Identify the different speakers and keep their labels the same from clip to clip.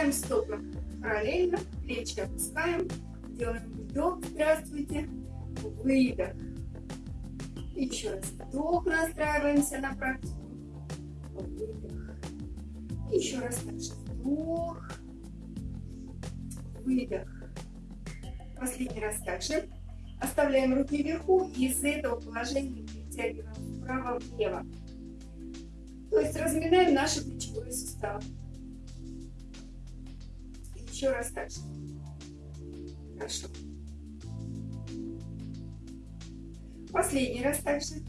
Speaker 1: Ставим стопы параллельно, плечи опускаем, делаем вдох, здравствуйте, выдох. Еще раз вдох, настраиваемся на практику, выдох. Еще раз также вдох, выдох. Последний раз также. Оставляем руки вверху и из этого положения перетягиваем вправо-влево. То есть разминаем наши плечевые суставы. Еще раз так же. Хорошо. Последний раз также.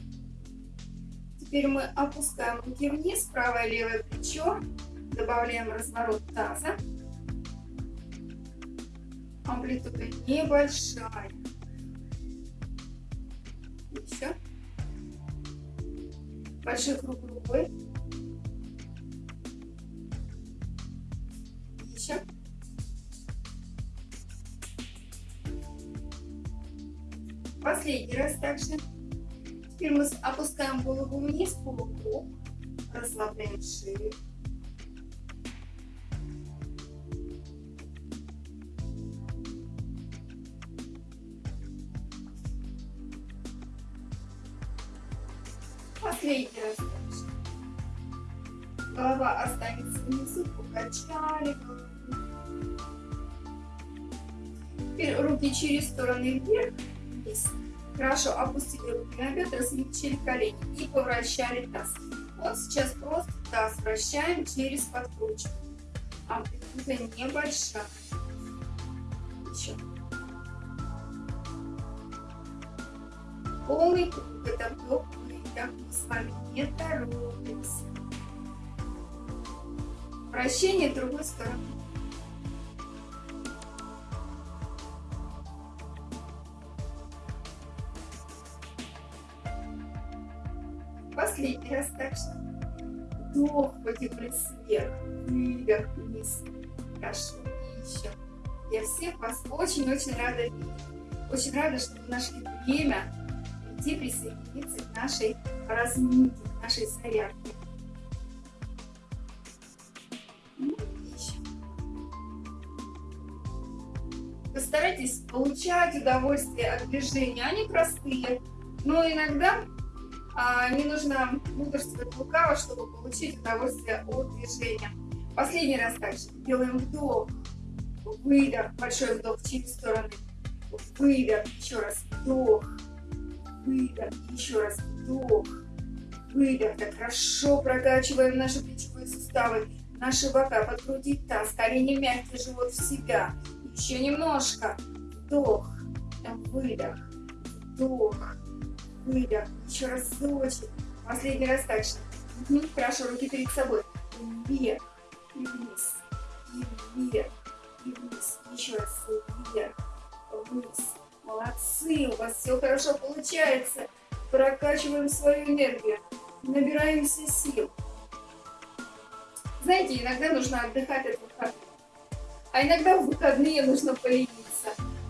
Speaker 1: Теперь мы опускаем руки вниз, правое левое плечо. Добавляем разворот таза. Амплитуда небольшая. Еще. Большой круг рукой. Также. Теперь мы опускаем голову вниз, полукруг. Расслабляем шею. Последний раз. Голова останется внизу, покачали Теперь руки через стороны вверх вниз. Хорошо, опустили руки на бедра, смягчили колени и повращали таз. Вот сейчас просто таз вращаем через подкручку. Амплитуда небольшая. Еще. Полный круг. Это вдох, выдох. Мы с вами не торопимся. Вращение другой стороны. Раз так что вдох потянулись вверх, выдох вниз. Хорошо. И еще. Я всех вас очень-очень рада видеть. Очень рада, что вы нашли время прийти присоединиться к нашей разминке, к нашей зарядке. Ну, Постарайтесь получать удовольствие от движения. Они простые, но иногда а, не нужно мудрствовать лукаво, чтобы получить удовольствие от движения. Последний раз также. Делаем вдох, выдох, большой вдох через стороны, выдох, еще раз вдох, выдох, еще раз вдох, выдох. Так хорошо прокачиваем наши плечевые суставы, наши бока, подкрутить таз, колени мягкие, живот в себя. Еще немножко. Вдох, выдох, вдох, выдох. Еще раз разочек. Последний раз так же. Угу. Хорошо, руки перед собой. Вверх и вниз. И вверх и вниз. Еще раз вверх, вниз. Молодцы, у вас все хорошо получается. Прокачиваем свою энергию. Набираемся сил. Знаете, иногда нужно отдыхать от выходных. А иногда в выходные нужно полениться.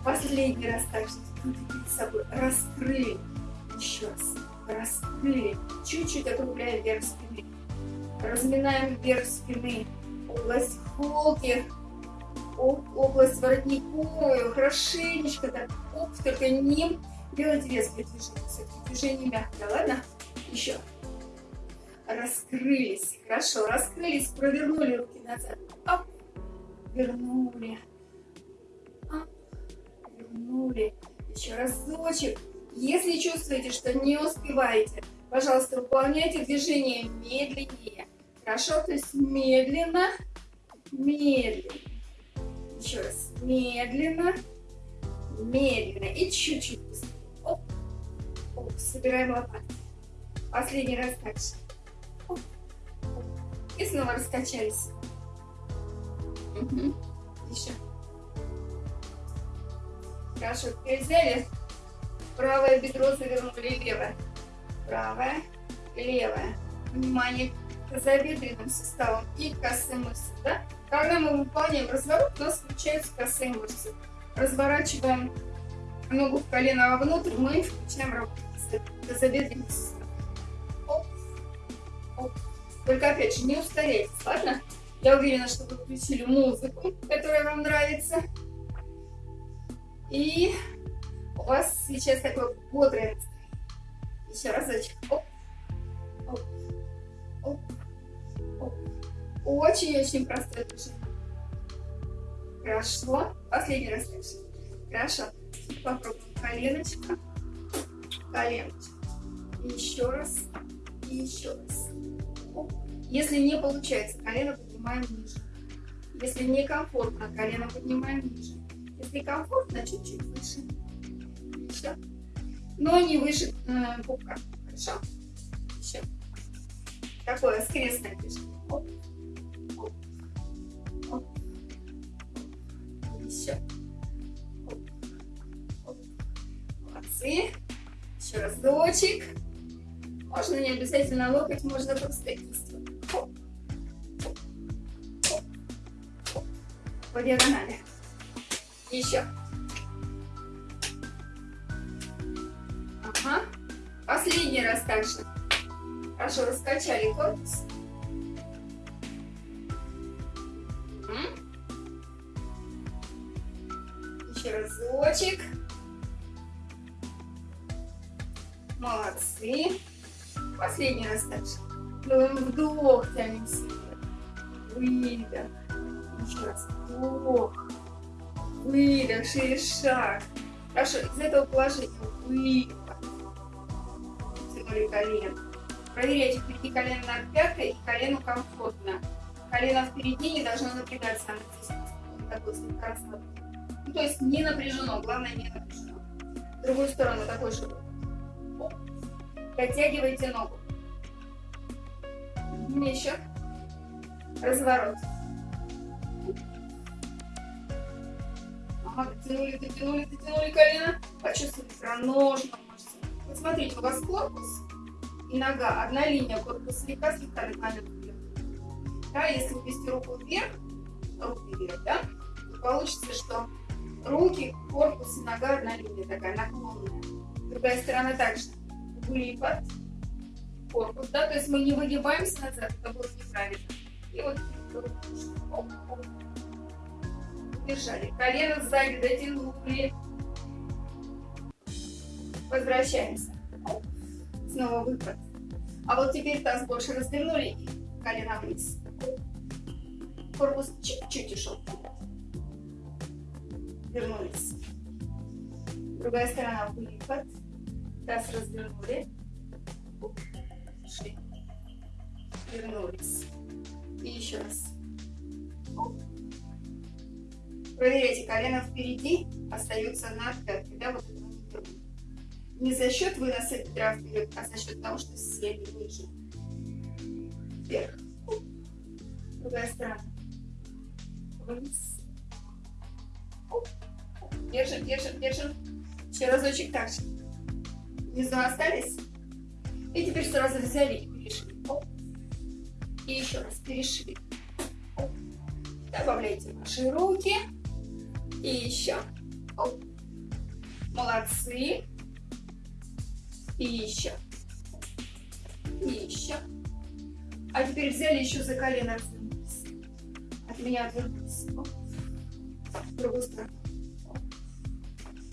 Speaker 1: Последний раз так же перед собой раскрыли еще раз. Раскрыли. Чуть-чуть округляем вверх спины. Разминаем вверх спины. Область холки. Область воротниковую. Хорошенечко так. Оп, только не делать резкие движения. Все-таки движение мягкое, ладно? Еще. Раскрылись. Хорошо, раскрылись. Провернули руки назад. Оп. Вернули. Оп. Вернули. Еще разочек. Если чувствуете, что не успеваете, пожалуйста, выполняйте движение медленнее. Хорошо? То есть медленно, медленно. Еще раз. Медленно, медленно. И чуть-чуть. Оп, оп. Собираем лопатки. Последний раз же. Оп. И снова раскачались. Угу. Еще. Хорошо. Взяли Правое бедро завернули левое. Правое, левое. Внимание к тазобедренным суставам и косым мышцам. Да? Когда мы выполняем разворот, у нас включаются косые мышцы. Разворачиваем ногу в колено вовнутрь, мы включаем работу тазобедренных суставов. Оп, оп. Только опять же, не ускоряйтесь, ладно? Я уверена, что вы включили музыку, которая вам нравится. И у вас сейчас такое бодрое Еще разочек. Оп. Оп. Оп. Очень-очень простое движение. Хорошо. Последний раз дальше. Хорошо. Попробуем коленочка. Коленочка. Еще раз. И еще раз. Оп. Если не получается, колено поднимаем ниже. Если некомфортно, колено поднимаем ниже. Если комфортно, чуть-чуть выше. Но не выше э, пупка. Хорошо? Еще. Такое скрестное движение. Оп. Оп. Оп. Еще. Оп. Оп. Молодцы. Еще разочек. Можно не обязательно локоть, можно просто кисть. Диагонали. Еще. Последний раз также. Хорошо, раскачали корпус. Еще разочек. Молодцы. Последний раз также. Делаем вдох, тянем себе. Выдох. Еще раз вдох. Выдох, шире шаг. Хорошо, из этого положения выдох. Тянули колено. Проверяйте, впереди колено над пяткой и колено комфортно. Колено впереди не должно напрягаться, оно здесь такой слегка Ну, то есть не напряжено, главное не напряжено. В другую сторону такой же. Дотягивайте ногу. Еще. Разворот. Ага, дотянули, дотянули, дотянули колено. Почувствуйте икроножную мышцу. Вот смотрите, у вас корпус нога, одна линия, корпус слегка, слегка наклонен вверх. Да, если ввести руку вверх, руки вверх, да, то получится, что руки, корпус и нога одна линия такая, наклонная. Другая сторона также. Выпад, корпус, да, то есть мы не выгибаемся назад, это было неправильно. И вот оп, держали. Колено сзади дотянули. Возвращаемся. Снова выпад. А вот теперь таз больше развернули колено вниз. Корпус чуть-чуть ушел. Вернулись. Другая сторона выпад. Таз развернули. Шли. Вернулись. И еще раз. Проверяйте, колено впереди остается над пяткой, да, вот Не за счет выноса бедра вперед, а за счет того, что сели ниже. Вверх. Другая сторона. Вниз. Держим, держим, держим. Еще разочек так же. Внизу остались. И теперь сразу взяли и перешли. И еще раз перешли. Добавляйте ваши руки. И еще. Оп. Молодцы. И еще. И еще. А теперь взяли еще за колено. От меня отвернулись. В другую сторону.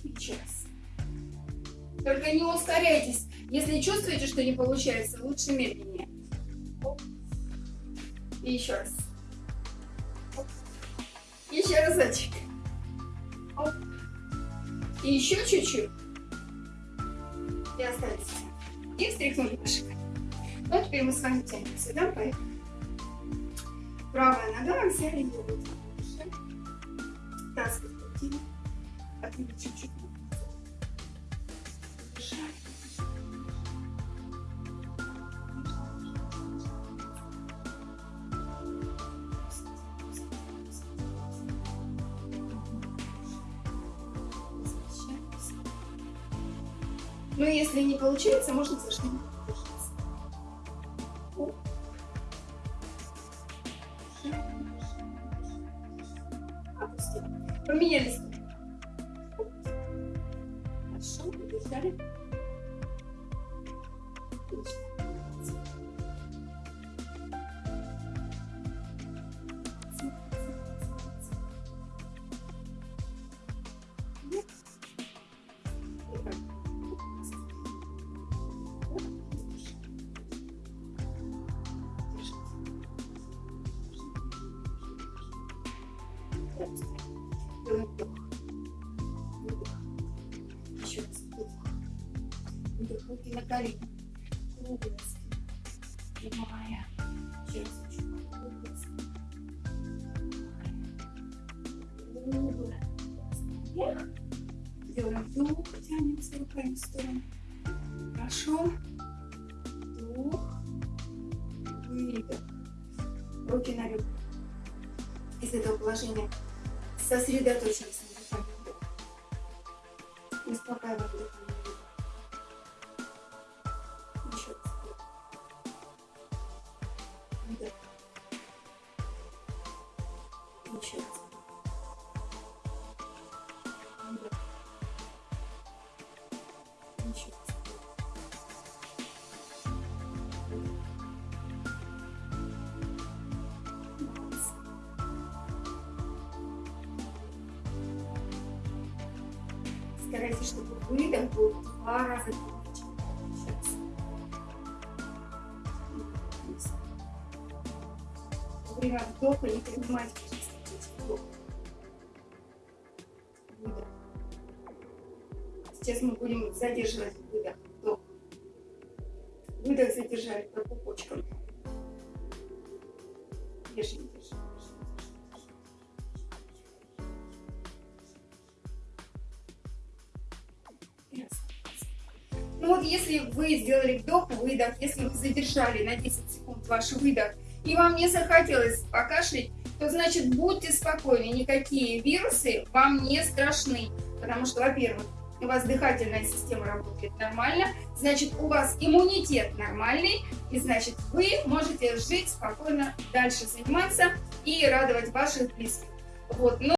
Speaker 1: Еще раз. Только не ускоряйтесь. Если чувствуете, что не получается, лучше медленнее. И еще раз. Еще разочек. И еще чуть-чуть. И остались. И встряхнули наши Ну, а теперь мы с вами тянемся, да, поехали. Правая нога, взяли вот выше. Таз подкрутили. Отвели чуть-чуть. Держали. Ну, если не получается, можно за Руки на колени. Круглая спина. Прямая. Хочу. Круглая спина. Делаем вдох. Тянемся руками в сторону. Хорошо. Вдох. Выдох. Руки на ребра. Из этого положения сосредоточимся на дыхании. Успокаиваем дыхание Старайтесь, чтобы выдох был в два раза громче. Сейчас. Вниз. Во время вдоха не принимайте пожалуйста. Сейчас мы будем задерживать выдох, вдох. Выдох задержали по пупочкам. Вы сделали вдох, выдох, если вы задержали на 10 секунд ваш выдох, и вам не захотелось покашлять, то значит будьте спокойны, никакие вирусы вам не страшны. Потому что, во-первых, у вас дыхательная система работает нормально, значит у вас иммунитет нормальный, и значит вы можете жить спокойно, дальше заниматься и радовать ваших близких. Вот.